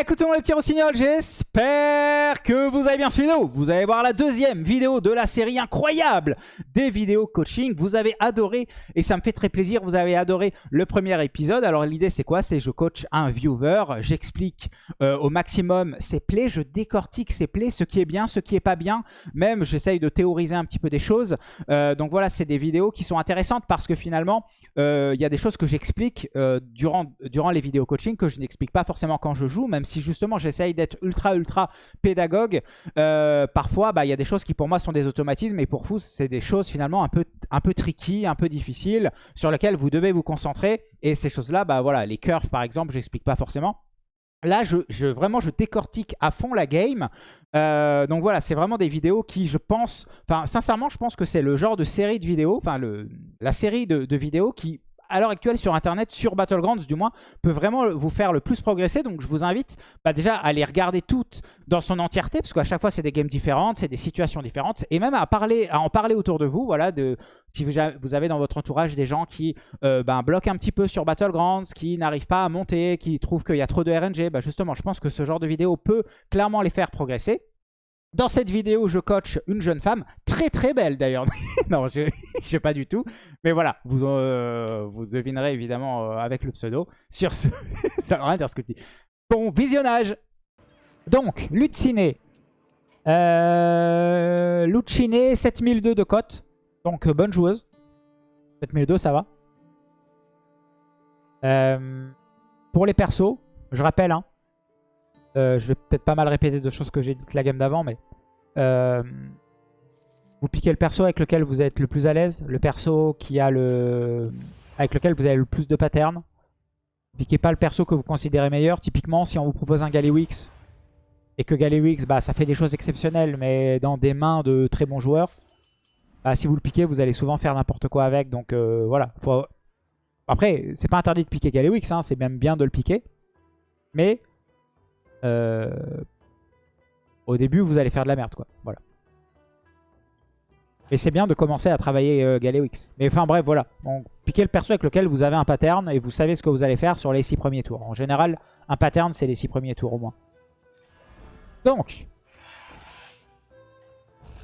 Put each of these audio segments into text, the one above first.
Écoutez mon les petits rossignols, j'espère que vous avez bien ce vidéo. Vous allez voir la deuxième vidéo de la série incroyable des vidéos coaching. Vous avez adoré, et ça me fait très plaisir, vous avez adoré le premier épisode. Alors l'idée c'est quoi? C'est je coach un viewer, j'explique euh, au maximum ses plays, je décortique ses plays, ce qui est bien, ce qui est pas bien. Même j'essaye de théoriser un petit peu des choses. Euh, donc voilà, c'est des vidéos qui sont intéressantes parce que finalement, euh, il y a des choses que j'explique durant, durant les vidéos coaching que je n'explique pas forcément quand je joue, même si justement j'essaye d'être ultra ultra pédagogue. Euh, parfois, bah, il y a des choses qui pour moi sont des automatismes et pour vous, c'est des choses finalement un peu, un peu tricky, un peu difficiles, sur lesquelles vous devez vous concentrer. Et ces choses-là, bah voilà, les curves par exemple, j'explique pas forcément. Là, je, vraiment, je décortique à fond la game. Euh, donc voilà, c'est vraiment des vidéos qui, je pense... Enfin, sincèrement, je pense que c'est le genre de série de vidéos, enfin, la série de vidéos qui à l'heure actuelle sur Internet, sur Battlegrounds du moins, peut vraiment vous faire le plus progresser. Donc je vous invite bah, déjà à les regarder toutes dans son entièreté, parce qu'à chaque fois c'est des games différentes, c'est des situations différentes, et même à, parler, à en parler autour de vous, voilà, de, si vous avez dans votre entourage des gens qui euh, ben, bloquent un petit peu sur Battlegrounds, qui n'arrivent pas à monter, qui trouvent qu'il y a trop de RNG, bah, justement je pense que ce genre de vidéo peut clairement les faire progresser. Dans cette vidéo, je coach une jeune femme, très très belle d'ailleurs. non, je ne sais pas du tout. Mais voilà, vous, euh, vous devinerez évidemment euh, avec le pseudo. Sur ce, ça va rien dire ce que tu dis. Bon, visionnage. Donc, Lucine. Euh, Lucine, 7002 de cote. Donc, bonne joueuse. 7002, ça va. Euh, pour les persos, je rappelle, hein, euh, je vais peut-être pas mal répéter de choses que j'ai dites la game d'avant, mais... Euh, vous piquez le perso avec lequel vous êtes le plus à l'aise, le perso qui a le... avec lequel vous avez le plus de patterns. Piquez pas le perso que vous considérez meilleur. Typiquement, si on vous propose un Galewix et que Galewix, bah, ça fait des choses exceptionnelles, mais dans des mains de très bons joueurs, bah, si vous le piquez, vous allez souvent faire n'importe quoi avec. Donc euh, voilà. Faut... Après, c'est pas interdit de piquer Galewix, hein, c'est même bien de le piquer. Mais euh, au début, vous allez faire de la merde, quoi. Voilà. Et c'est bien de commencer à travailler euh, Galewix. Mais enfin bref, voilà. Donc, piquez le perso avec lequel vous avez un pattern et vous savez ce que vous allez faire sur les 6 premiers tours. En général, un pattern, c'est les 6 premiers tours au moins. Donc.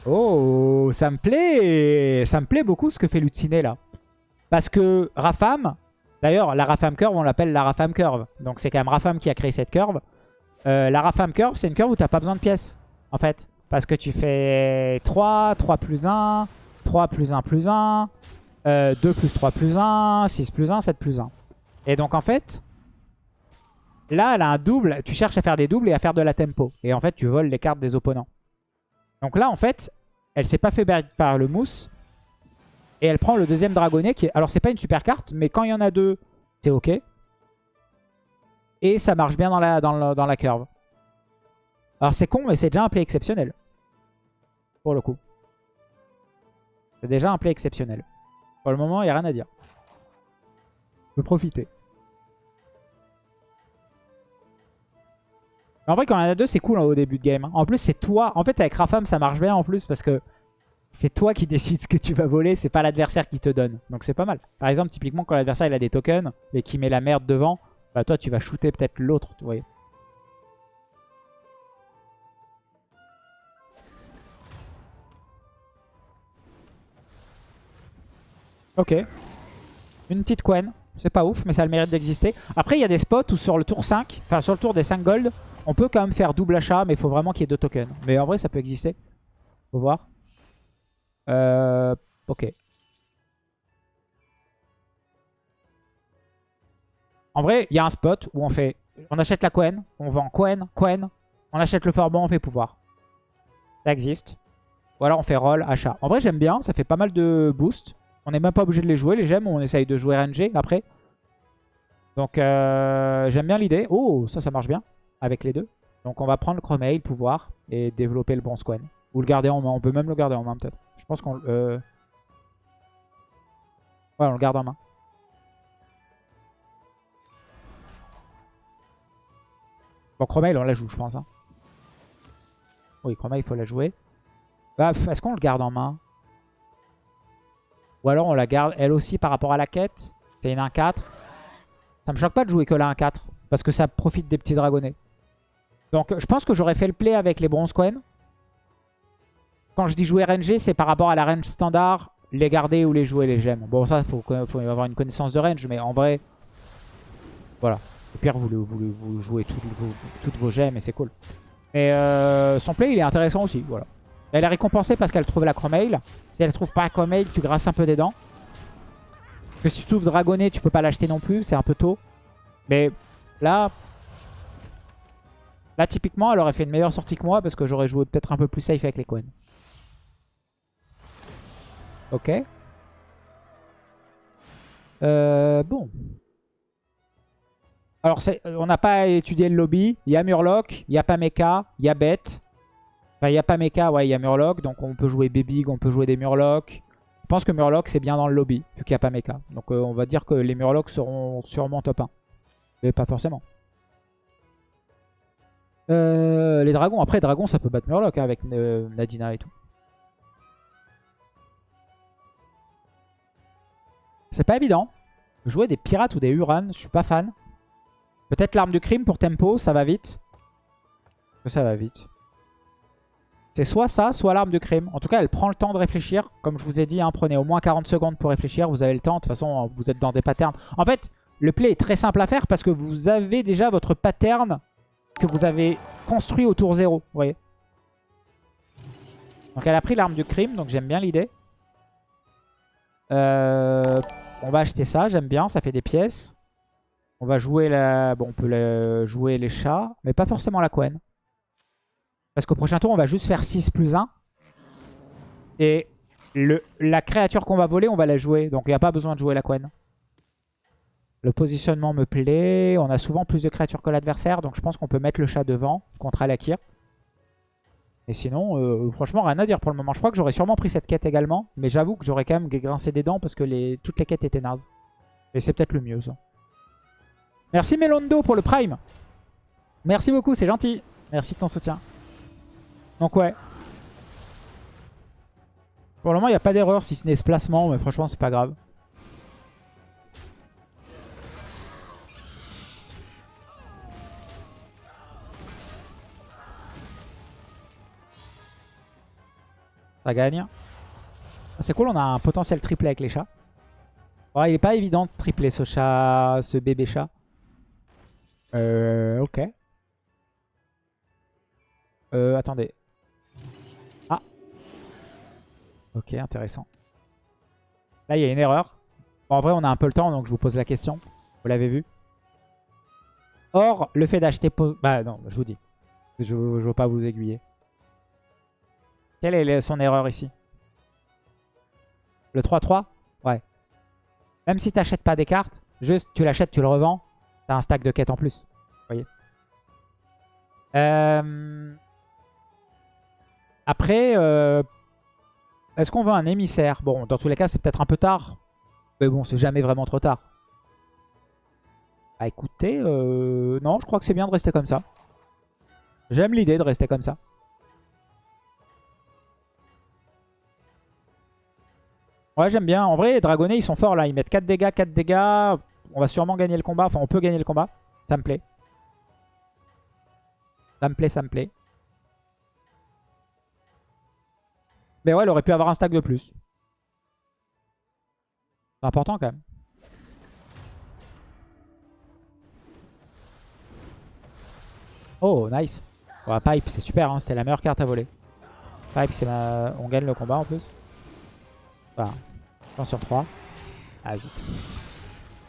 Oh, ça me plaît Ça me plaît beaucoup ce que fait Lucine là. Parce que Rafam, d'ailleurs, la Rafam Curve, on l'appelle la Rafam Curve. Donc c'est quand même Rafam qui a créé cette curve. Euh, la Rafam Curve, c'est une curve où tu n'as pas besoin de pièces, en fait. Parce que tu fais 3, 3 plus 1, 3 plus 1 plus 1, 2 plus 3 plus 1, 6 plus 1, 7 plus 1. Et donc, en fait, là, elle a un double. Tu cherches à faire des doubles et à faire de la tempo. Et en fait, tu voles les cartes des opponents. Donc là, en fait, elle s'est pas fait par le mousse. Et elle prend le deuxième dragonnet qui. Alors, c'est pas une super carte, mais quand il y en a deux, c'est ok. Et ça marche bien dans la, dans, curve. Alors c'est con, mais c'est déjà un play exceptionnel. Pour le coup. C'est déjà un play exceptionnel. Pour le moment, il n'y a rien à dire. Je peux profiter. En vrai, quand y en a deux, c'est cool hein, au début de game. Hein. En plus, c'est toi. En fait, avec Rafam, ça marche bien en plus parce que c'est toi qui décides ce que tu vas voler. C'est pas l'adversaire qui te donne. Donc c'est pas mal. Par exemple, typiquement, quand l'adversaire il a des tokens et qui met la merde devant, bah toi tu vas shooter peut-être l'autre, vous voyez. Ok. Une petite Quen. C'est pas ouf, mais ça a le mérite d'exister. Après, il y a des spots où sur le tour 5, enfin sur le tour des 5 gold, on peut quand même faire double achat, mais il faut vraiment qu'il y ait deux tokens. Mais en vrai, ça peut exister. Faut voir. Euh, ok. En vrai, il y a un spot où on. On achète la Quen, on vend Quen, Quen, on achète le Forban, on fait pouvoir. Ça existe. Ou alors on fait roll, achat. En vrai, j'aime bien, ça fait pas mal de boost. On n'est même pas obligé de les jouer, les gemmes. On essaye de jouer RNG après. Donc, euh, j'aime bien l'idée. Oh, ça, ça marche bien avec les deux. Donc, on va prendre le Chromail, pouvoir, et développer le bon Squen. Ou le garder en main. On peut même le garder en main, peut-être. Je pense qu'on... Euh... Ouais, on le garde en main. Bon, Chromail, on la joue, je pense. Hein. Oui, Chromail, il faut la jouer. Bah, Est-ce qu'on le garde en main? Ou alors on la garde elle aussi par rapport à la quête? C'est une 1-4. Ça me choque pas de jouer que la 1-4. Parce que ça profite des petits dragonnets. Donc je pense que j'aurais fait le play avec les bronze coins. Quand je dis jouer RNG, c'est par rapport à la range standard, les garder ou les jouer les gemmes. Bon ça, il faut, faut, avoir une connaissance de range, mais en vrai, voilà. Au pire, vous, jouez toutes vos, gemmes et c'est cool. Mais euh, son play, il est intéressant aussi, voilà. Elle est récompensée parce qu'elle trouve la Chromail. Si elle trouve pas la Chromail, tu grasses un peu des dents. Parce que si tu ouvres Dragonnet, tu peux pas l'acheter non plus, c'est un peu tôt. Mais là, là typiquement, elle aurait fait une meilleure sortie que moi parce que j'aurais joué peut-être un peu plus safe avec les coins. Ok. Euh, bon. Alors, on n'a pas étudié le lobby. Il y a Murloc, il y a Pameka, il y a Bête. Enfin, il y a Pameka, ouais, il y a Murloc. Donc, on peut jouer Bebig, on peut jouer des Murlocs. Je pense que Murloc, c'est bien dans le lobby, vu qu'il n'y a pas Mecha. Donc, euh, on va dire que les Murlocs seront sûrement top 1. Mais pas forcément. Euh, les dragons, après, dragons, ça peut battre Murloc hein, avec euh, Nadina et tout. C'est pas évident. Jouer des pirates ou des Uran, je suis pas fan. Peut-être l'arme du crime pour tempo, ça va vite. Ça va vite. C'est soit ça, soit l'arme de crime. En tout cas, elle prend le temps de réfléchir. Comme je vous ai dit, hein, prenez au moins 40 secondes pour réfléchir. Vous avez le temps. De toute façon, vous êtes dans des patterns. En fait, le play est très simple à faire parce que vous avez déjà votre pattern que vous avez construit au tour 0. Vous voyez Donc elle a pris l'arme du crime. Donc j'aime bien l'idée. Euh, on va acheter ça. J'aime bien. Ça fait des pièces. On va jouer la... On peut jouer les chats. Mais pas forcément la Quen. Parce qu'au prochain tour, on va juste faire 6 plus 1. Et la créature qu'on va voler, on va la jouer. Donc il n'y a pas besoin de jouer la Quen. Le positionnement me plaît. On a souvent plus de créatures que l'adversaire. Donc je pense qu'on peut mettre le chat devant contre Alakir. Et sinon, euh, franchement, rien à dire pour le moment. Je crois que j'aurais sûrement pris cette quête également. Mais j'avoue que j'aurais quand même grincé des dents parce que toutes les quêtes étaient nazes. Et c'est peut-être le mieux. Merci Melondo pour le Prime. Merci beaucoup, c'est gentil. Merci de ton soutien. Donc ouais. Pour le moment, il n'y a pas d'erreur si ce n'est ce placement, mais franchement, c'est pas grave. Ça gagne. Ah, c'est cool, on a un potentiel triplé avec les chats. il est pas évident de tripler ce chat, ce bébé chat. Euh, ok. Euh, attendez. Ok, intéressant. Là, il y a une erreur. en vrai, on a un peu le temps, donc je vous pose la question. Vous l'avez vu. Or, le fait d'acheter... Bah non, je vous dis. Je ne veux pas vous aiguiller. Quelle est son erreur ici? Le 3-3 Ouais. Même si tu n'achètes pas des cartes, juste tu l'achètes, tu le revends, tu as un stack de quêtes en plus. Vous voyez euh... Après, euh, est-ce qu'on veut un émissaire? Bon, dans tous les cas, c'est peut-être un peu tard. Mais bon, c'est jamais vraiment trop tard. Bah écoutez, euh... non, je crois que c'est bien de rester comme ça. J'aime l'idée de rester comme ça. Ouais, j'aime bien. En vrai, les dragonnets, ils sont forts là. Ils mettent 4 dégâts, 4 dégâts. On va sûrement gagner le combat. Enfin, on peut gagner le combat. Ça me plaît. Ça me plaît, ça me plaît. Mais ouais, elle aurait pu avoir un stack de plus. C'est important quand même. Oh, nice. Pipe, c'est super, hein. c'est la meilleure carte à voler. Pipe, c'est on gagne le combat en plus. Enfin, 100 sur 3. Ah, zut.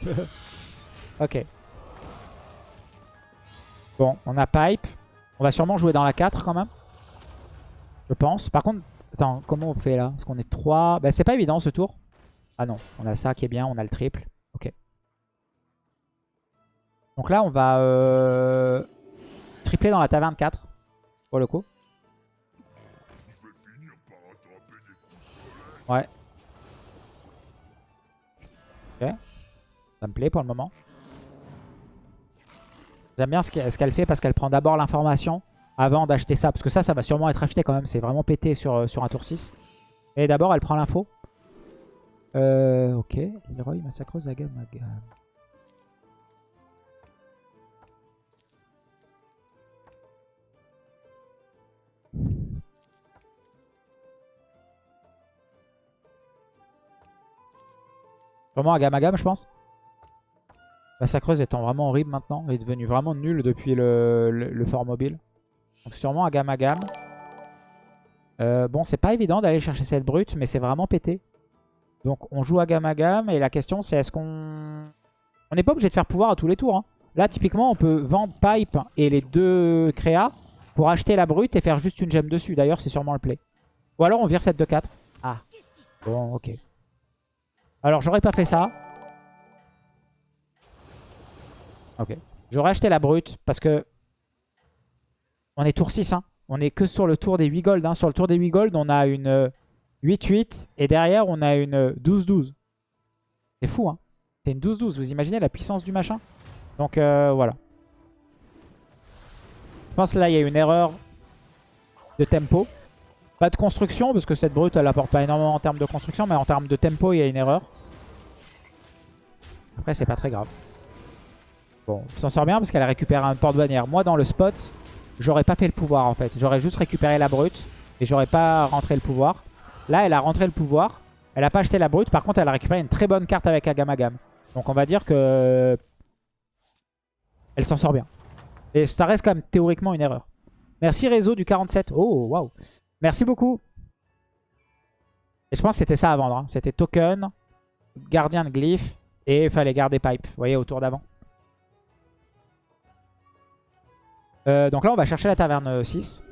ok. Bon, on a Pipe. On va sûrement jouer dans la 4 quand même. Je pense. Par contre, Attends, comment on fait là? Parce qu'on est 3. Bah, c'est pas évident ce tour. Ah non, on a ça qui est bien, on a le triple. Ok. Donc là, on va euh, tripler dans la taverne 4. Pour le coup. Ouais. Ça me plaît pour le moment. J'aime bien ce qu'elle fait parce qu'elle prend d'abord l'information avant d'acheter ça. Parce que ça, ça va sûrement être acheté quand même. C'est vraiment pété sur, euh, un tour 6. Et d'abord, elle prend l'info. Euh, ok. Leroy massacre Zaga Maga. Vraiment Agamagam, je pense? La sacreuse étant vraiment horrible maintenant. Elle est devenue vraiment nulle depuis le, fort mobile. Donc sûrement Agamagam. Euh, bon, c'est pas évident d'aller chercher cette brute, mais c'est vraiment pété. Donc on joue Agamagam. Et la question, c'est est-ce qu'on... On n'est pas obligé de faire pouvoir à tous les tours. Hein. Là, typiquement, on peut vendre Pipe et les deux créas pour acheter la brute et faire juste une gemme dessus. D'ailleurs, c'est sûrement le play. Ou alors on vire cette de 4. Ah. Bon, ok. Alors, j'aurais pas fait ça. Ok. J'aurais acheté la brute parce que on est tour 6. Hein. On est que sur le tour des 8 gold. Hein. Sur le tour des 8 gold, on a une 8-8 et derrière, on a une 12-12. C'est fou, hein. C'est une 12-12. Vous imaginez la puissance du machin? Donc, euh, voilà. Je pense que là, il y a une erreur de tempo. Pas de construction, parce que cette brute, elle apporte pas énormément en termes de construction, mais en termes de tempo, il y a une erreur. Après, c'est pas très grave. Bon, s'en sort bien parce qu'elle a récupéré un porte-bannière. Moi, dans le spot, j'aurais pas fait le pouvoir, en fait. J'aurais juste récupéré la brute et j'aurais pas rentré le pouvoir. Là, elle a rentré le pouvoir. Elle a pas acheté la brute. Par contre, elle a récupéré une très bonne carte avec Agamagam. Donc, on va dire que... Elle s'en sort bien. Et ça reste quand même théoriquement une erreur. Merci Réseau du 47. Oh, waouh. Merci beaucoup. Et je pense que c'était ça à vendre. Hein. C'était token, gardien de glyphe et il fallait garder pipe. Vous voyez, autour d'avant. Euh, donc là, on va chercher la taverne 6.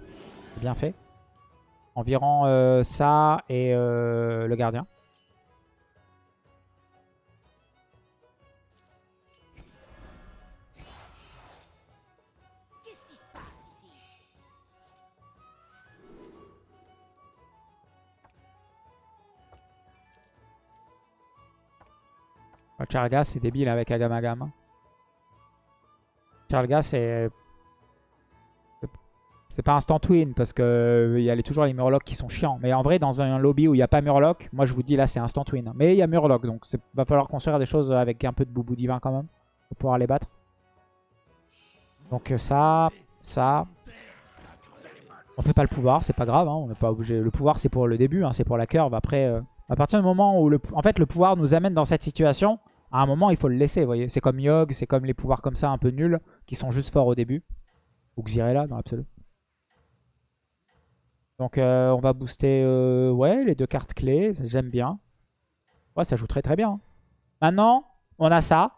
Bien fait. Environ euh, ça et euh, le gardien. Charga, c'est débile avec Agamagam. Charga, c'est... C'est pas instant win parce que il y a toujours les Murlocs qui sont chiants. Mais en vrai, dans un lobby où il n'y a pas Murloc, moi je vous dis là c'est instant win. Mais il y a Murloc, donc il va falloir construire des choses avec un peu de boubou divin quand même. Pour pouvoir les battre. Donc ça, ça. On fait pas le pouvoir, c'est pas grave, hein, on n'est pas obligé. Le pouvoir c'est pour le début, hein, c'est pour la curve. Après, euh, à partir du moment où le, en fait, le pouvoir nous amène dans cette situation, à un moment, il faut le laisser, vous voyez. C'est comme Yogg, c'est comme les pouvoirs comme ça un peu nuls, qui sont juste forts au début. Ou Xyrella, dans l'absolu. Donc, euh, on va booster, euh, ouais, les deux cartes clés, j'aime bien. Ouais, ça joue très très bien. Maintenant, on a ça.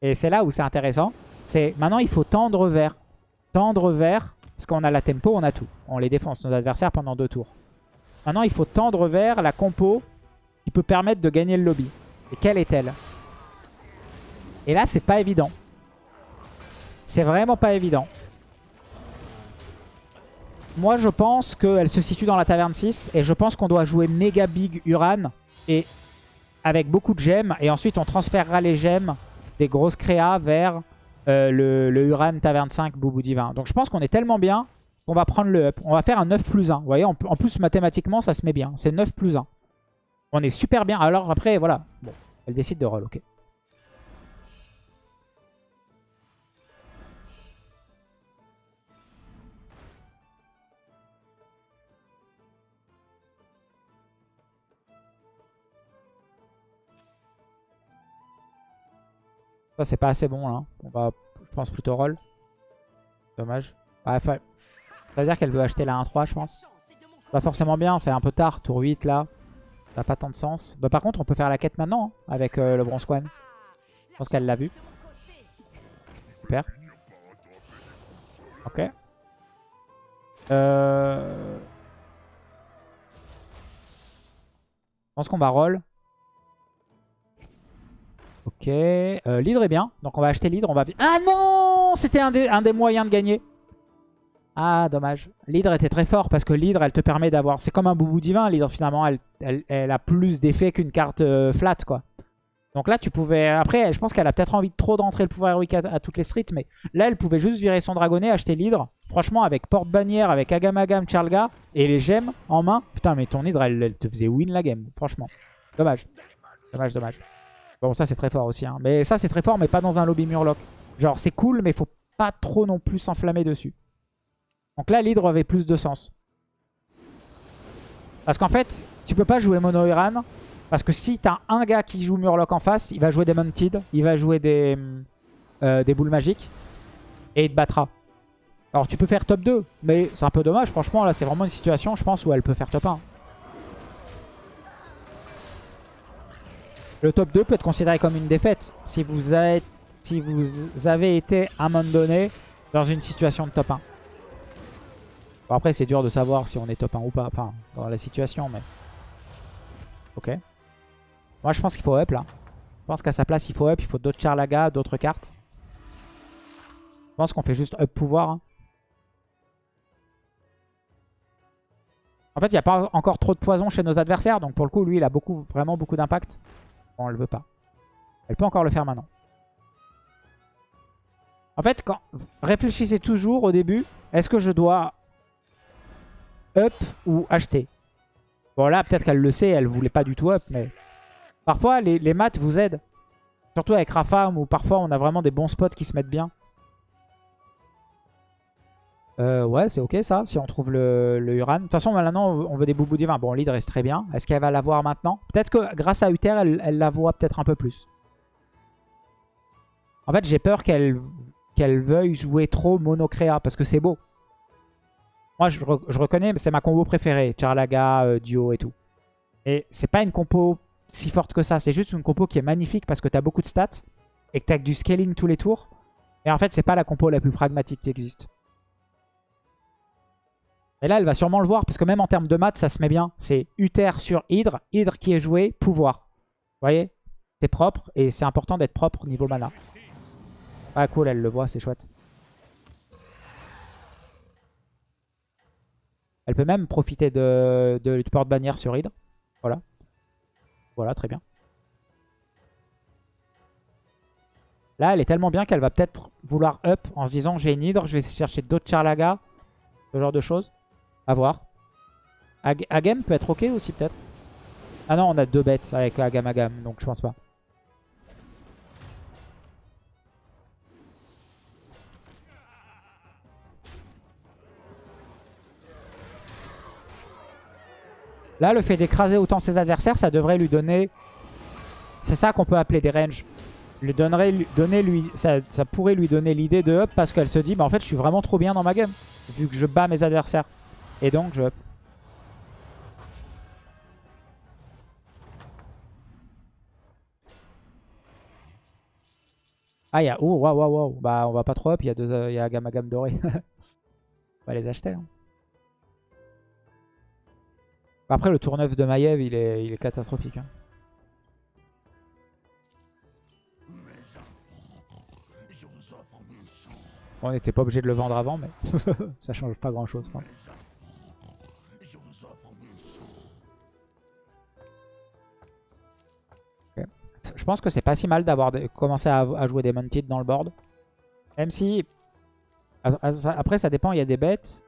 Et c'est là où c'est intéressant. C'est maintenant, il faut tendre vers. Tendre vers, parce qu'on a la tempo, on a tout. On les défonce, nos adversaires, pendant deux tours. Maintenant, il faut tendre vers la compo qui peut permettre de gagner le lobby. Et quelle est-elle? Et là, c'est pas évident. C'est vraiment pas évident. Moi, je pense qu'elle se situe dans la taverne 6. Et je pense qu'on doit jouer méga big Uran. Et avec beaucoup de gemmes. Et ensuite, on transférera les gemmes des grosses créas vers euh, le, Uran taverne 5 Boubou Divin. Donc je pense qu'on est tellement bien on va prendre le up. On va faire un 9 plus 1. Vous voyez, en, plus, mathématiquement, ça se met bien. C'est 9 plus 1. On est super bien. Alors après, voilà. Bon, elle décide de roll, ok. Ça, c'est pas assez bon, là. On va, je pense, plutôt roll. Dommage. Ouais, ça veut dire qu'elle veut acheter la 1-3, je pense. Pas forcément bien, c'est un peu tard, tour 8 là. Ça n'a pas tant de sens. Bah, par contre, on peut faire la quête maintenant hein, avec euh, le bronze one. Je pense qu'elle l'a vu. Super. Ok. Euh... Je pense qu'on va roll. Ok. Euh, l'hydre est bien. Donc on va acheter l'hydre. On va... Ah non C'était un des moyens de gagner. Ah, dommage. L'hydre était très fort parce que l'hydre, elle te permet d'avoir... C'est comme un boubou divin, l'hydre, finalement. Elle, a plus d'effet qu'une carte euh, flat, quoi. Donc là, tu pouvais... Après, je pense qu'elle a peut-être envie de trop d'entrer le pouvoir héroïque à, toutes les streets, mais là, elle pouvait juste virer son dragonnet, acheter l'hydre. Franchement, avec porte-bannière, avec Agamagam, Charlga et les gemmes en main. Putain, mais ton hydre, elle, te faisait win la game, franchement. Dommage. Dommage, dommage. Bon, ça, c'est très fort aussi. Hein. Mais ça, c'est très fort, mais pas dans un lobby murloc. Genre, c'est cool, mais faut pas trop non plus s'enflammer dessus. Donc là, l'hydre avait plus de sens. Parce qu'en fait, tu peux pas jouer mono Iran Parce que si t'as un gars qui joue Murloc en face, il va jouer des Mounted, il va jouer des, euh, des boules magiques. Et il te battra. Alors tu peux faire top 2, mais c'est un peu dommage. Franchement, là, c'est vraiment une situation, je pense, où elle peut faire top 1. Le top 2 peut être considéré comme une défaite si vous, êtes, si vous avez été à un moment donné dans une situation de top 1. Bon, après, c'est dur de savoir si on est top 1 ou pas, enfin, dans la situation, mais... Ok. Moi, je pense qu'il faut up, là. Je pense qu'à sa place, il faut up, il faut d'autres Charlaga, d'autres cartes. Je pense qu'on fait juste up pouvoir. Hein. En fait, il n'y a pas encore trop de poison chez nos adversaires. Donc pour le coup, lui, il a beaucoup, vraiment beaucoup d'impact. Bon, elle veut pas. Elle peut encore le faire maintenant. En fait, réfléchissez toujours au début. Est-ce que je dois up ou acheter? Bon là, peut-être qu'elle le sait. Elle voulait pas du tout up. Mais parfois, les, les maths vous aident. Surtout avec Rafam où parfois on a vraiment des bons spots qui se mettent bien. Euh, ouais, c'est ok ça, si on trouve le, Uran. De toute façon, maintenant, on veut des boubous divins. Bon, l'hydre reste très bien. Est-ce qu'elle va l'avoir maintenant? Peut-être que grâce à Uther, elle, la voit peut-être un peu plus. En fait, j'ai peur qu'elle veuille jouer trop monocréa, parce que c'est beau. Moi, je, reconnais, c'est ma combo préférée. Charlaga, euh, Duo et tout. Et c'est pas une compo si forte que ça. C'est juste une compo qui est magnifique parce que t'as beaucoup de stats et que t'as du scaling tous les tours. Et en fait, c'est pas la compo la plus pragmatique qui existe. Et là, elle va sûrement le voir, parce que même en termes de maths, ça se met bien. C'est Uther sur Hydre, Hydre qui est joué, pouvoir. Vous voyez? C'est propre, et c'est important d'être propre niveau mana. Ah cool, elle le voit, c'est chouette. Elle peut même profiter de, du porte-bannière sur Hydre. Voilà. Voilà, très bien. Là, elle est tellement bien qu'elle va peut-être vouloir up en se disant j'ai une Hydre, je vais chercher d'autres Charlaga. Ce genre de choses. A voir. Agam peut être ok aussi peut-être. Ah non, on a deux bêtes avec Agam Agam, donc je pense pas. Là, le fait d'écraser autant ses adversaires, ça devrait lui donner... C'est ça qu'on peut appeler des ranges. Donner lui, ça, ça pourrait lui donner l'idée de up parce qu'elle se dit, bah en fait, je suis vraiment trop bien dans ma game. Vu que je bats mes adversaires. Et donc je... Ah, il y a... Oh, waouh, waouh, waouh. Bah, on va pas trop up. Il y a, deux, il y a gamme gamme doré. on va les acheter. Hein. Après, le tour neuf de Maiev, il est, il est catastrophique. Hein. on n'était pas obligé de le vendre avant, mais ça change pas grand chose. Je pense que c'est pas si mal d'avoir commencé à, jouer des Mounted dans le board. Même si... Après, ça dépend, il y a des bêtes.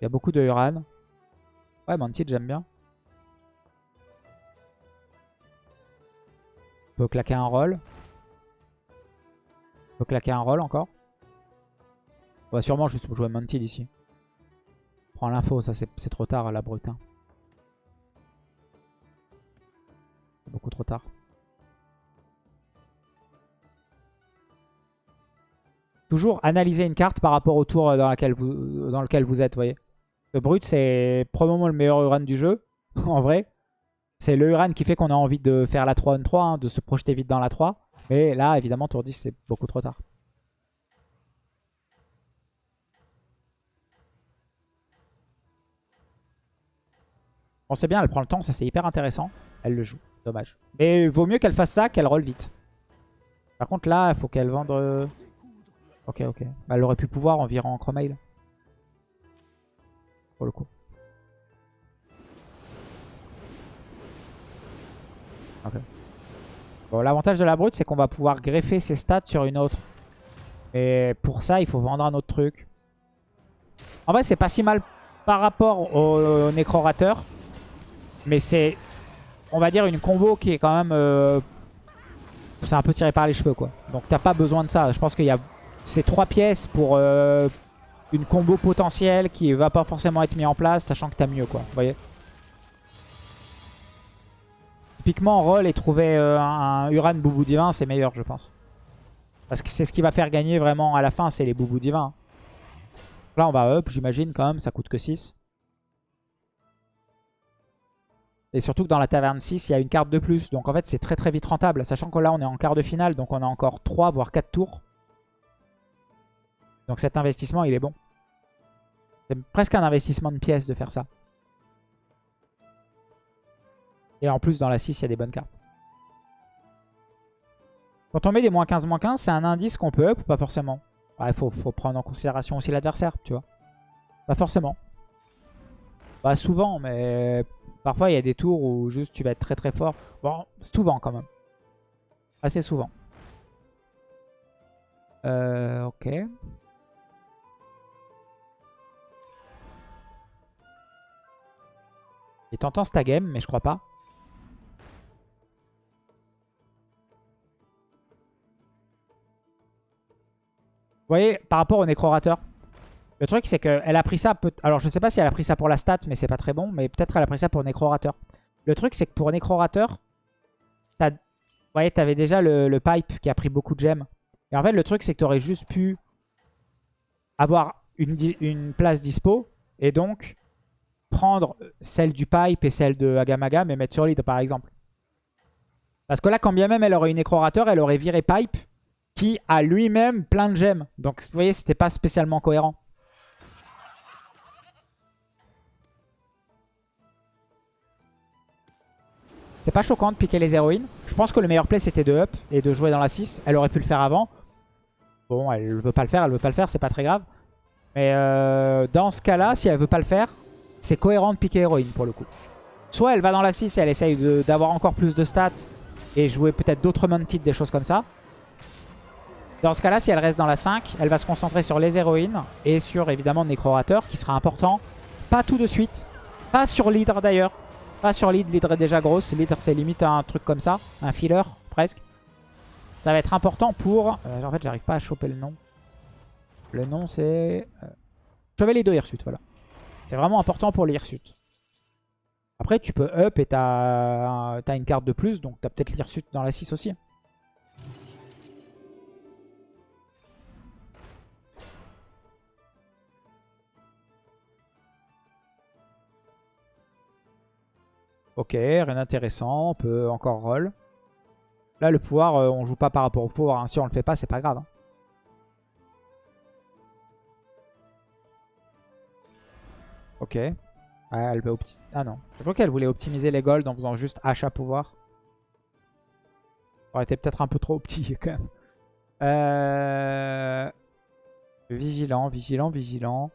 Il y a beaucoup de Uran. Ouais, Mounted, j'aime bien. On peut claquer un roll. On peut claquer un roll encore. On va sûrement juste jouer Mounted ici. Prends l'info, ça c'est trop tard à la brute. Hein. Beaucoup trop tard. Toujours analyser une carte par rapport au tour dans, vous, dans lequel vous êtes, voyez. Le brut, c'est probablement le meilleur Uran du jeu, en vrai. C'est le Uran qui fait qu'on a envie de faire la 3 on 3, hein, de se projeter vite dans la 3. Mais là, évidemment, tour 10, c'est beaucoup trop tard. On sait bien, elle prend le temps, ça c'est hyper intéressant. Elle le joue, dommage. Mais vaut mieux qu'elle fasse ça qu'elle roll vite. Par contre là, il faut qu'elle vende... Ok, ok. Bah, elle aurait pu pouvoir en virant en Chromail. Pour le coup. Ok. Bon, l'avantage de la brute, c'est qu'on va pouvoir greffer ses stats sur une autre. Et pour ça, il faut vendre un autre truc. En vrai, c'est pas si mal par rapport au, nécrorateur. Mais c'est, on va dire, une combo qui est quand même... Euh, c'est un peu tiré par les cheveux, quoi. Donc t'as pas besoin de ça. Je pense qu'il y a ces trois pièces pour euh, une combo potentielle qui va pas forcément être mise en place, sachant que t'as mieux, quoi. Vous voyez Typiquement, roll et trouver euh, un Uran Boubou Divin, c'est meilleur, je pense. Parce que c'est ce qui va faire gagner vraiment à la fin, c'est les Boubou Divins. Là, on va up, j'imagine, quand même. Ça coûte que 6. Et surtout que dans la taverne 6, il y a une carte de plus. Donc en fait, c'est très très vite rentable. Sachant que là, on est en quart de finale. Donc on a encore 3 voire 4 tours. Donc cet investissement, il est bon. C'est presque un investissement de pièces de faire ça. Et en plus, dans la 6, il y a des bonnes cartes. Quand on met des moins 15, moins 15, c'est un indice qu'on peut up ou pas forcément? Il faut, faut, prendre en considération aussi l'adversaire, tu vois. Pas forcément. Pas souvent, mais parfois il y a des tours où juste tu vas être très très fort. Bon, souvent quand même. Assez souvent. Euh, ok. Il tentant ta game, mais je crois pas. Vous voyez, par rapport au nécrorateur, le truc c'est qu'elle a pris ça... Alors je sais pas si elle a pris ça pour la stat, mais c'est pas très bon. Mais peut-être elle a pris ça pour nécrorateur. Le truc c'est que pour nécrorateur, vous voyez, t'avais déjà le, pipe qui a pris beaucoup de gemmes. Et en fait, le truc c'est que tu aurais juste pu avoir une place dispo. Et donc, prendre celle du pipe et celle de Agamaga, mais mettre sur lead par exemple. Parce que là, quand bien même elle aurait une nécrorateur, elle aurait viré pipe qui a lui-même plein de gemmes. Donc vous voyez, c'était pas spécialement cohérent. C'est pas choquant de piquer les héroïnes. Je pense que le meilleur play c'était de up et de jouer dans la 6. Elle aurait pu le faire avant. Bon, elle veut pas le faire, elle veut pas le faire, c'est pas très grave. Mais euh, dans ce cas-là, si elle veut pas le faire, c'est cohérent de piquer héroïne pour le coup. Soit elle va dans la 6 et elle essaye d'avoir encore plus de stats et jouer peut-être d'autres mounted, des choses comme ça. Dans ce cas-là, si elle reste dans la 5, elle va se concentrer sur les héroïnes et sur évidemment Necrorateur qui sera important. Pas tout de suite. Pas sur l'hydre d'ailleurs. Pas sur l'hydre, l'hydre est déjà grosse. L'hydre c'est limite un truc comme ça, un filler presque. Ça va être important pour... Euh, en fait j'arrive pas à choper le nom. Le nom c'est... Euh... Chevalier de Hirsute, voilà. C'est vraiment important pour l'Hirsute. Après tu peux up et t'as as une carte de plus, donc t'as peut-être l'Hirsute dans la 6 aussi. Ok, rien d'intéressant. On peut encore roll. Là, le pouvoir, euh, on joue pas par rapport au pouvoir. Hein. Si on le fait pas, c'est pas grave. Hein. Ok. elle veut Ah non. Je crois qu'elle voulait optimiser les golds en faisant juste achat pouvoir. Ça aurait été peut-être un peu trop petit quand même. Euh... Vigilant, vigilant, vigilant.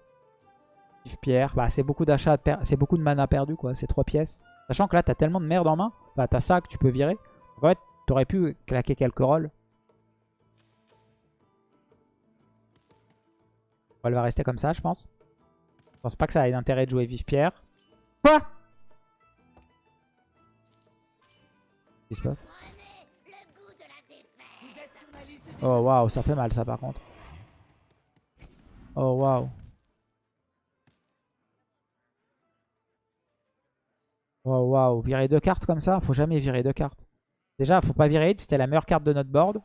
Pierre. Bah, c'est beaucoup d'achats, c'est beaucoup de mana perdu quoi. C'est trois pièces. Sachant que là, t'as tellement de merde en main. Bah, t'as ça que tu peux virer. En fait, t'aurais pu claquer quelques rolls. Elle va rester comme ça, je pense. Je pense pas que ça ait d'intérêt de jouer Vive Pierre. Quoi? Qu'est-ce qui se passe? Oh waouh, ça fait mal ça par contre. Oh waouh. Oh waouh, virer deux cartes comme ça, faut jamais virer deux cartes. Déjà, faut pas virer c'était la meilleure carte de notre board.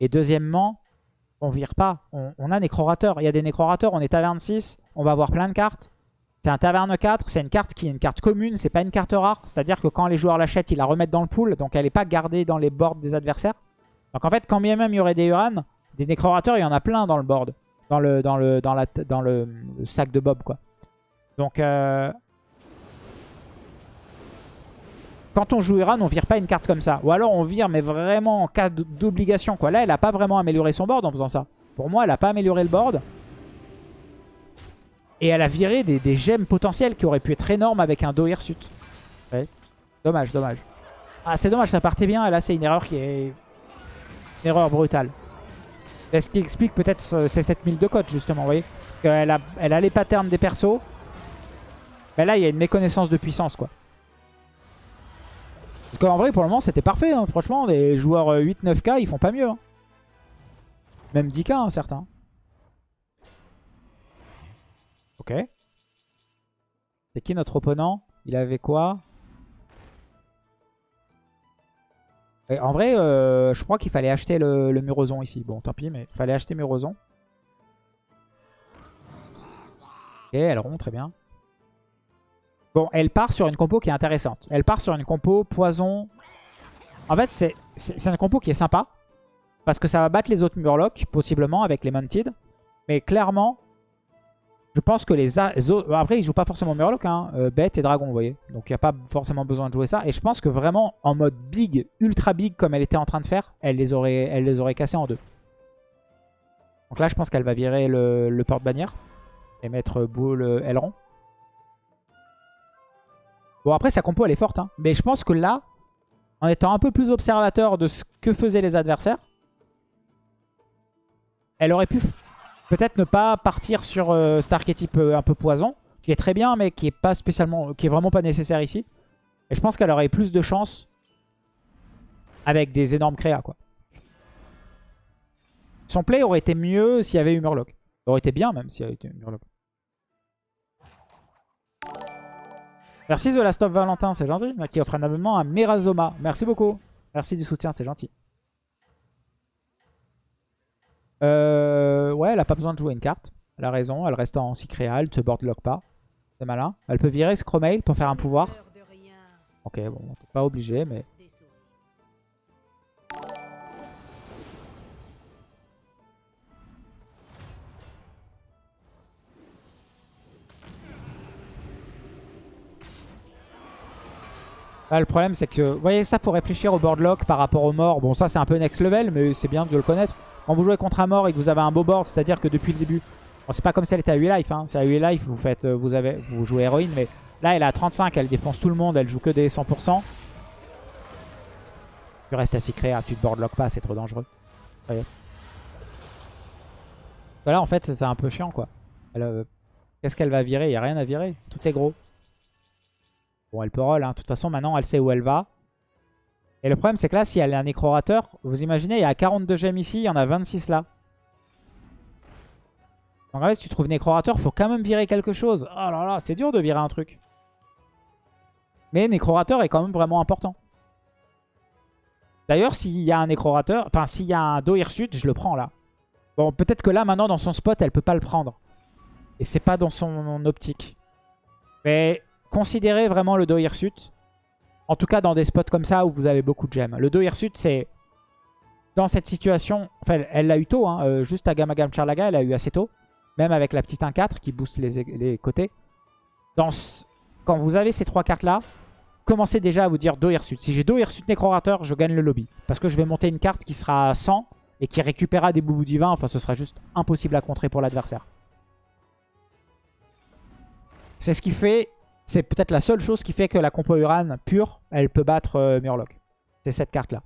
Et deuxièmement, on vire pas. On, a Nécrorateur. Il y a des Nécrorateurs, on est taverne 6, on va avoir plein de cartes. C'est un taverne 4, c'est une carte qui est une carte commune, c'est pas une carte rare. C'est-à-dire que quand les joueurs l'achètent, ils la remettent dans le pool, donc elle n'est pas gardée dans les boards des adversaires. Donc en fait, quand bien même il y aurait des Uran, des Nécrorateurs, il y en a plein dans le board. Dans le, dans le, dans la, dans le, sac de Bob, quoi. Donc, euh, quand on joue Iran, on vire pas une carte comme ça. Ou alors on vire, mais vraiment en cas d'obligation. Là, elle a pas vraiment amélioré son board en faisant ça. Pour moi, elle a pas amélioré le board. Et elle a viré des, gemmes potentielles qui auraient pu être énormes avec un Do Hirsute. Dommage, dommage. Ah, c'est dommage, ça partait bien. Et là, c'est une erreur qui est... Une erreur brutale. C'est ce qui explique peut-être ces 7000 de cote, justement, vous voyez Parce qu'elle a, elle a les patterns des persos. Mais là, il y a une méconnaissance de puissance, quoi. Parce qu'en vrai, pour le moment, c'était parfait. Hein. Franchement, les joueurs 8-9k, euh, ils font pas mieux. Hein. Même 10k, hein, certains. Ok. C'est qui notre opponent? Il avait quoi? En vrai, euh, je crois qu'il fallait acheter le, le Murozon ici. Bon, tant pis, mais il fallait acheter Murozon. Et elle rompt, très bien. Bon, elle part sur une compo qui est intéressante. Elle part sur une compo poison. En fait, c'est un compo qui est sympa. Parce que ça va battre les autres Murlocs, possiblement, avec les Mounted. Mais clairement, je pense que les, autres... Après, ils jouent pas forcément Murloc, hein. Euh, bête et Dragon, vous voyez. Donc, il n'y a pas forcément besoin de jouer ça. Et je pense que vraiment, en mode big, ultra big, comme elle était en train de faire, elle les aurait, cassés en deux. Donc là, je pense qu'elle va virer le, le porte-bannière. Et mettre boule euh, aileron. Bon, après, sa compo, elle est forte. Hein. Mais je pense que là, en étant un peu plus observateur de ce que faisaient les adversaires, elle aurait pu peut-être ne pas partir sur euh, cet archétype euh, un peu poison, qui est très bien, mais qui est pas spécialement, qui est vraiment pas nécessaire ici. Et je pense qu'elle aurait plus de chance avec des énormes créas, quoi. Son play aurait été mieux s'il y avait eu Murloc. Aurait été bien même s'il y avait eu Murloc. Merci The Last of Valentin, c'est gentil. Qui offre un abonnement à Merazoma. Merci beaucoup. Merci du soutien, c'est gentil. Euh, ouais, elle a pas besoin de jouer une carte. Elle a raison, elle reste en Cycréa, elle se boardlock pas. C'est malin. Elle peut virer Scromail pour faire un pouvoir. Ok, bon, pas obligé, mais... le problème, c'est que... Vous voyez, ça, faut réfléchir au boardlock par rapport aux morts. Bon, ça, c'est un peu next level, mais c'est bien de le connaître. Quand vous jouez contre un mort et que vous avez un beau board, c'est-à-dire que depuis le début... C'est pas comme si elle était à 8 life. Hein. C'est à 8 life, vous, faites, euh, vous, avez, vous jouez héroïne, mais là, elle est à 35, elle défonce tout le monde, elle joue que des 100%. Tu restes à créa, tu te boardlock pas, c'est trop dangereux. Voilà, en fait, c'est un peu chiant, quoi. Euh, qu'est-ce qu'elle va virer? Il n'y a rien à virer. Tout est gros. Bon, elle peut roll. Hein. De toute façon, maintenant, elle sait où elle va. Et le problème, c'est que là, si elle est un nécrorateur, vous imaginez, il y a 42 gemmes ici, il y en a 26 là. En fait, si tu trouves nécrorateur, faut quand même virer quelque chose. Oh là là, c'est dur de virer un truc. Mais nécrorateur est quand même vraiment important. D'ailleurs, s'il y a un nécrorateur, enfin s'il y a un Do Hirsute, je le prends là. Bon, peut-être que là, maintenant, dans son spot, elle peut pas le prendre. Et c'est pas dans son optique. Mais considérez vraiment le Do Hirsute. En tout cas, dans des spots comme ça où vous avez beaucoup de gemmes. Le 2 Hirsute, c'est... Dans cette situation... Enfin, elle l'a eu tôt. Hein, euh, juste à Gamma Gam Charlaga, elle a eu assez tôt. Même avec la petite 1-4 qui booste les, côtés. Quand vous avez ces trois cartes-là, commencez déjà à vous dire 2 Hirsute. Si j'ai 2 Hirsute Nécrorateur, je gagne le lobby. Parce que je vais monter une carte qui sera à 100 et qui récupérera des boubous divins. Enfin, ce sera juste impossible à contrer pour l'adversaire. C'est ce qui fait c'est peut-être la seule chose qui fait que la compo Uran pure, elle peut battre euh, Murloc. C'est cette carte-là.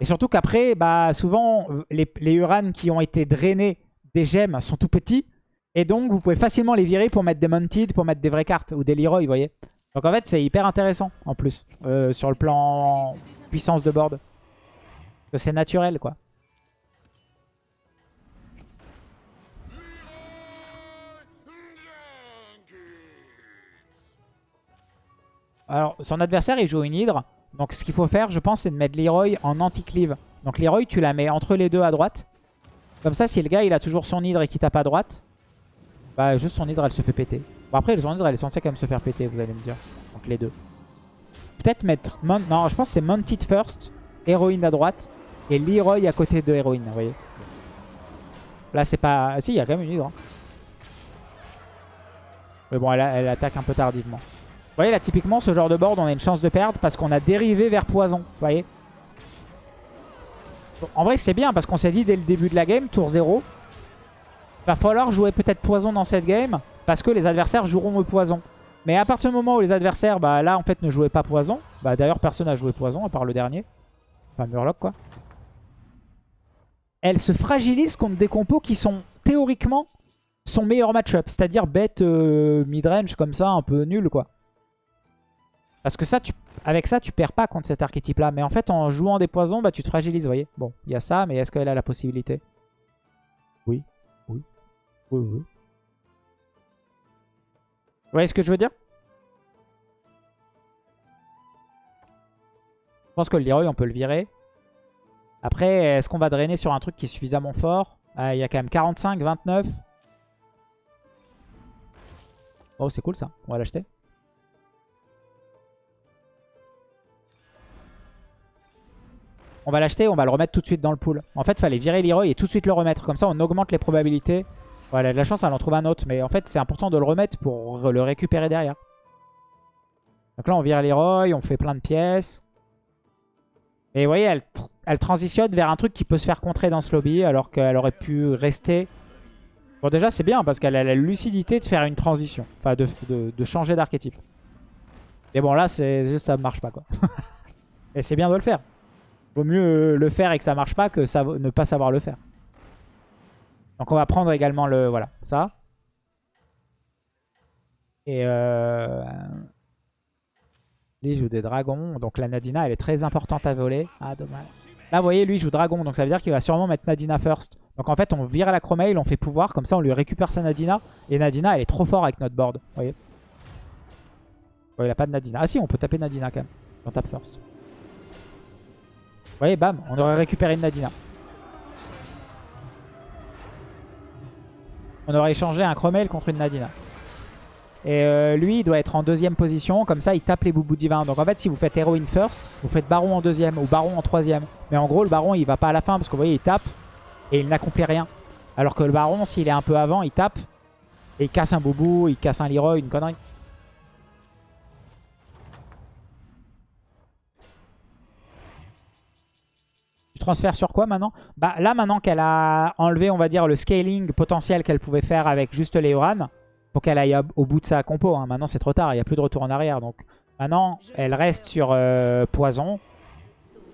Et surtout qu'après, bah, souvent, les, les Uran qui ont été drainés des gemmes sont tout petits. Et donc, vous pouvez facilement les virer pour mettre des Mounted, pour mettre des vraies cartes, ou des Leroy, vous voyez. Donc en fait, c'est hyper intéressant, en plus, euh, sur le plan puissance de board. C'est naturel, quoi. Alors, son adversaire, il joue une hydre. Donc, ce qu'il faut faire, je pense, c'est de mettre Leroy en anti-cleave. Donc, Leroy, tu la mets entre les deux à droite. Comme ça, si le gars, il a toujours son hydre et qu'il tape à droite, bah, juste son hydre, elle se fait péter. Bon, après, son hydre, elle est censée quand même se faire péter, vous allez me dire. Donc, les deux. Peut-être mettre... Non, je pense que c'est Mounted first, héroïne à droite, et Leroy à côté de héroïne, vous voyez. Là, c'est pas... Si, il y a quand même une hydre. Hein. Mais bon, elle attaque un peu tardivement. Vous voyez là typiquement ce genre de board on a une chance de perdre parce qu'on a dérivé vers poison. Vous voyez En vrai c'est bien parce qu'on s'est dit dès le début de la game, tour 0. Va falloir jouer peut-être poison dans cette game parce que les adversaires joueront au poison. Mais à partir du moment où les adversaires, bah là en fait ne jouaient pas poison. Bah d'ailleurs personne n'a joué poison à part le dernier. Enfin Murloc quoi. Elle se fragilise contre des compos qui sont théoriquement son meilleur match-up. C'est-à-dire bête euh, mid-range comme ça, un peu nul quoi. Parce que ça, avec ça, tu perds pas contre cet archétype-là. Mais en fait, en jouant des poisons, bah, tu te fragilises, vous voyez. Bon, il y a ça, mais est-ce qu'elle a la possibilité? Oui. Oui. Oui, oui. Vous voyez ce que je veux dire? Je pense que le Leroy, on peut le virer. Après, est-ce qu'on va drainer sur un truc qui est suffisamment fort? Ah, Il y a quand même 45, 29. Oh, c'est cool ça. On va l'acheter. On va l'acheter, on va le remettre tout de suite dans le pool. En fait, fallait virer Leroy et tout de suite le remettre. Comme ça, on augmente les probabilités. Voilà, de la chance, elle en trouve un autre. Mais en fait, c'est important de le remettre pour le récupérer derrière. Donc là, on vire Leroy, on fait plein de pièces. Et vous voyez, elle, elle transitionne vers un truc qui peut se faire contrer dans ce lobby alors qu'elle aurait pu rester. Bon déjà c'est bien parce qu'elle a la lucidité de faire une transition. Enfin de, changer d'archétype. Mais bon là c'est ça marche pas quoi. et c'est bien de le faire. Vaut mieux le faire et que ça marche pas que ne pas savoir le faire. Donc on va prendre également le... Voilà, ça. Et euh... Lui joue des dragons. Donc la Nadina elle est très importante à voler. Ah dommage. Là, vous voyez, lui, joue dragon. Donc, ça veut dire qu'il va sûrement mettre Nadina first. Donc, en fait, on vire la Chromail, on fait pouvoir. Comme ça, on lui récupère sa Nadina. Et Nadina, elle est trop fort avec notre board. Vous voyez? Il a pas de Nadina. Ah si, on peut taper Nadina quand même. On tape first. Vous voyez, bam, on aurait récupéré une Nadina. On aurait échangé un Chromail contre une Nadina. Et euh, lui, il doit être en deuxième position. Comme ça, il tape les boubous divins. Donc en fait, si vous faites héroïne first, vous faites baron en deuxième ou baron en troisième. Mais en gros, le baron, il va pas à la fin parce que vous voyez, il tape et il n'accomplit rien. Alors que le baron, s'il est un peu avant, il tape et il casse un boubou, il casse un Leroy, une connerie. Tu transfères sur quoi maintenant Bah là, maintenant qu'elle a enlevé, on va dire, le scaling potentiel qu'elle pouvait faire avec juste Léoran, pour qu'elle aille au bout de sa compo. Hein. Maintenant, c'est trop tard. Il n'y a plus de retour en arrière. Donc maintenant, elle reste sur euh, poison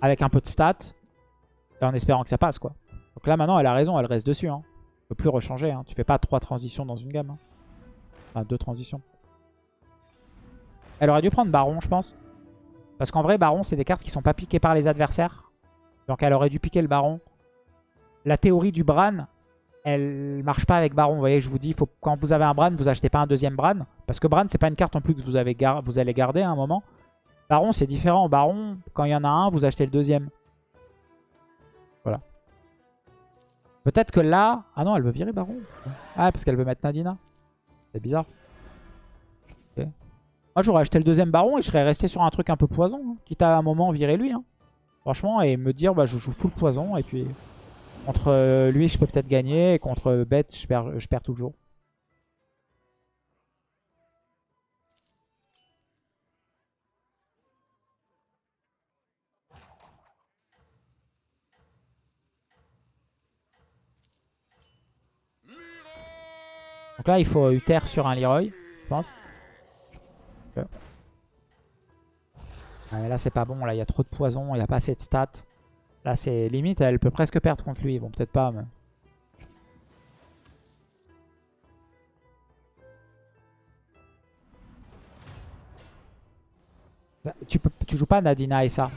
avec un peu de stats en espérant que ça passe. quoi. Donc là, maintenant, elle a raison. Elle reste dessus. Hein. ne peut plus rechanger. Hein. Tu fais pas trois transitions dans une gamme. Hein. Enfin, deux transitions. Elle aurait dû prendre Baron, je pense. Parce qu'en vrai, Baron, c'est des cartes qui sont pas piquées par les adversaires. Donc elle aurait dû piquer le Baron. La théorie du Bran, elle marche pas avec Baron. Vous voyez, je vous dis, quand vous avez un Bran, vous achetez pas un deuxième Bran. Parce que Bran, c'est pas une carte en plus que vous, avez vous allez garder à un moment. Baron, c'est différent. Baron, quand il y en a un, vous achetez le deuxième. Voilà. Peut-être que là... Ah non, elle veut virer Baron. Ah, parce qu'elle veut mettre Nadina. C'est bizarre. Moi, j'aurais acheté le deuxième Baron et je serais resté sur un truc un peu poison. Hein. Quitte à un moment virer lui. Hein. Franchement, et me dire, bah, je joue full poison et puis... Contre euh, lui, je peux peut-être gagner. Et contre Bête, je perds, je perds toujours. Donc là, il faut Uther sur un Leroy, je pense. Là, c'est pas bon. Là, il y a trop de poison. Il n'y a pas assez de stats. Là, c'est limite, elle peut presque perdre contre lui. Bon, peut-être pas, mais... Tu, peux, tu joues pas Nadina et ça.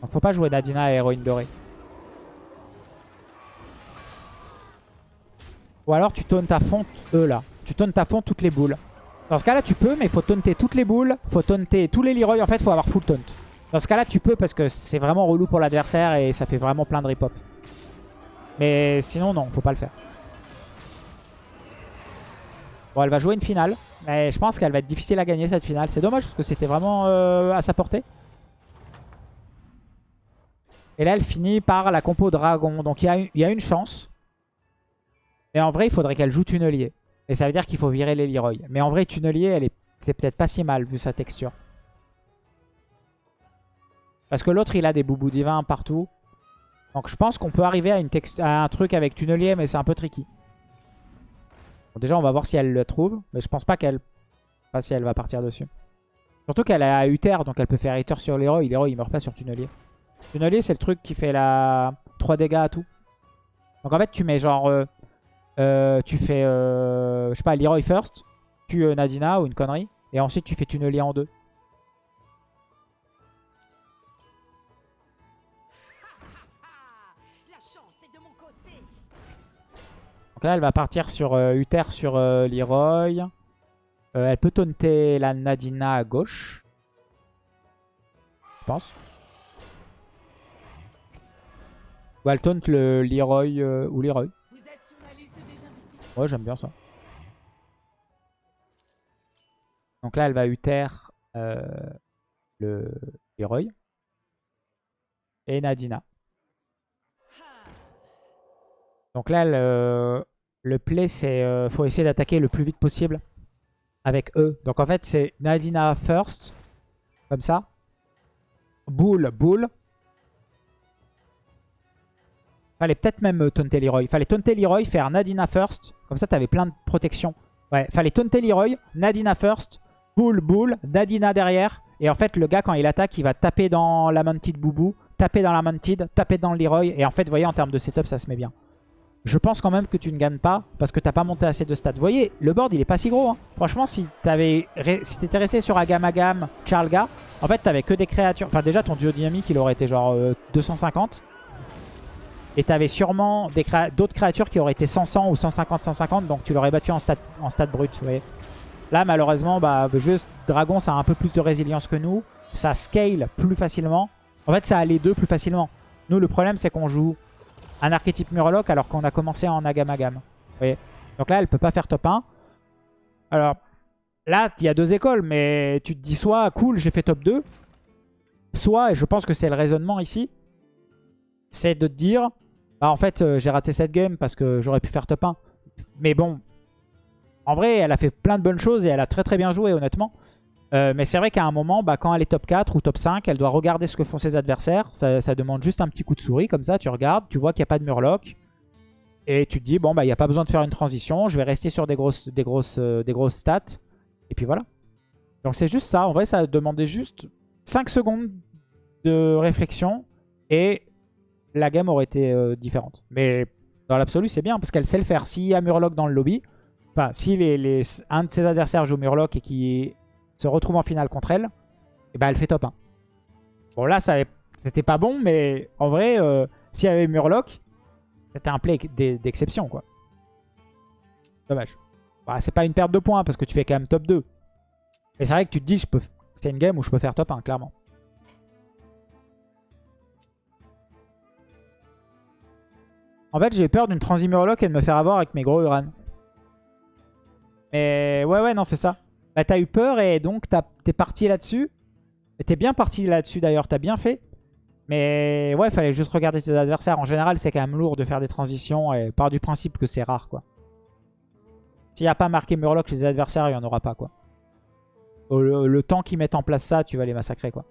Donc faut pas jouer Nadina et héroïne dorée. Ou alors tu tauntes à fond eux là. Tu tauntes à fond toutes les boules. Dans ce cas là tu peux mais il faut taunter toutes les boules. faut taunter tous les Leroy. En fait faut avoir full taunt. Dans ce cas-là, tu peux parce que c'est vraiment relou pour l'adversaire et ça fait vraiment plein de rip-hop. Mais sinon, non, faut pas le faire. Bon, elle va jouer une finale. Mais je pense qu'elle va être difficile à gagner cette finale. C'est dommage parce que c'était vraiment euh, à sa portée. Et là, elle finit par la compo dragon. Donc il y, a une chance. Mais en vrai, il faudrait qu'elle joue tunnelier. Et ça veut dire qu'il faut virer les Leroy. Mais en vrai, tunnelier, elle est peut-être pas si mal vu sa texture. Parce que l'autre, il a des boubous divins partout. Donc je pense qu'on peut arriver à, une à un truc avec tunnelier, mais c'est un peu tricky. déjà, on va voir si elle le trouve. Mais je pense pas qu'elle... Pas si elle va partir dessus. Surtout qu'elle a Uther, donc elle peut faire Uther sur l'héros. L'héros, il meurt pas sur tunnelier. Tunnelier, c'est le truc qui fait la 3 dégâts à tout. Donc en fait, tu mets genre... Euh, tu fais, euh, je sais pas, Leroy first, tu Nadina ou une connerie, et ensuite tu fais tunnelier en deux. Donc là, elle va partir sur euh, Uther sur euh, Leroy. Euh, elle peut taunter la Nadina à gauche. je pense. Ou elle taunt le Leroy euh, ou Leroy. Ouais, j'aime bien ça. Donc là, elle va Uther euh, le Leroy. Et Nadina. Donc là, le, le play, c'est euh, faut essayer d'attaquer le plus vite possible avec eux. Donc en fait, c'est Nadina first, comme ça. Bull, Bull. Fallait peut-être même taunter Leroy. Fallait taunter Leroy, faire Nadina first. Comme ça, t'avais plein de protection. Ouais, fallait taunter Leroy, Nadina first, Bull, Bull, Nadina derrière. Et en fait, le gars, quand il attaque, il va taper dans la Mounted Boubou, taper dans la Mounted, taper dans le Leroy. Et en fait, vous voyez, en termes de setup, ça se met bien. Je pense quand même que tu ne gagnes pas parce que tu n'as pas monté assez de stats. Vous voyez, le board, il est pas si gros. Hein. Franchement, si tu si resté sur Agam Agam, Charlga, en fait, tu n'avais que des créatures. Enfin, déjà, ton duo dynamique, il aurait été genre 250. Et tu avais sûrement d'autres créatures qui auraient été 100-100 ou 150-150. Donc, tu l'aurais battu en stat brut. Là, malheureusement, bah, juste Dragon, ça a un peu plus de résilience que nous. Ça scale plus facilement. En fait, ça a les deux plus facilement. Nous, le problème, c'est qu'on joue un archétype Murloc alors qu'on a commencé en Agamagam. Donc là, elle peut pas faire top 1. Alors, là, il y a deux écoles, mais tu te dis soit, cool, j'ai fait top 2. Soit, et je pense que c'est le raisonnement ici, c'est de te dire, bah en fait, euh, j'ai raté cette game parce que j'aurais pu faire top 1. Mais bon, en vrai, elle a fait plein de bonnes choses et elle a très très bien joué, honnêtement. Euh, mais c'est vrai qu'à un moment, bah, quand elle est top 4 ou top 5, elle doit regarder ce que font ses adversaires. Ça, demande juste un petit coup de souris, comme ça, tu regardes, tu vois qu'il n'y a pas de murloc. Et tu te dis, bon, bah, il n'y a pas besoin de faire une transition, je vais rester sur des grosses, des grosses, euh, stats. Et puis voilà. Donc c'est juste ça, en vrai, ça demandait juste 5 secondes de réflexion et la game aurait été euh, différente. Mais dans l'absolu, c'est bien parce qu'elle sait le faire. S'il y a Murloc dans le lobby, enfin, si les, un de ses adversaires joue Murloc et qui se retrouve en finale contre elle, et bah elle fait top 1. Bon là, c'était pas bon, mais en vrai, euh, s'il y avait Murloc, c'était un play d'exception quoi. Dommage. Bah, c'est pas une perte de points parce que tu fais quand même top 2. Mais c'est vrai que tu te dis, c'est une game où je peux faire top 1, clairement. En fait, j'ai peur d'une transi Murloc et de me faire avoir avec mes gros Uran. Mais ouais, ouais, non, c'est ça. Bah, t'as eu peur et donc t'es parti là-dessus. T'es bien parti là-dessus d'ailleurs, t'as bien fait. Mais ouais, fallait juste regarder tes adversaires. En général, c'est quand même lourd de faire des transitions et part du principe que c'est rare, quoi. S'il n'y a pas marqué Murloc chez les adversaires, il n'y en aura pas, quoi. Le temps qu'ils mettent en place ça, tu vas les massacrer, quoi.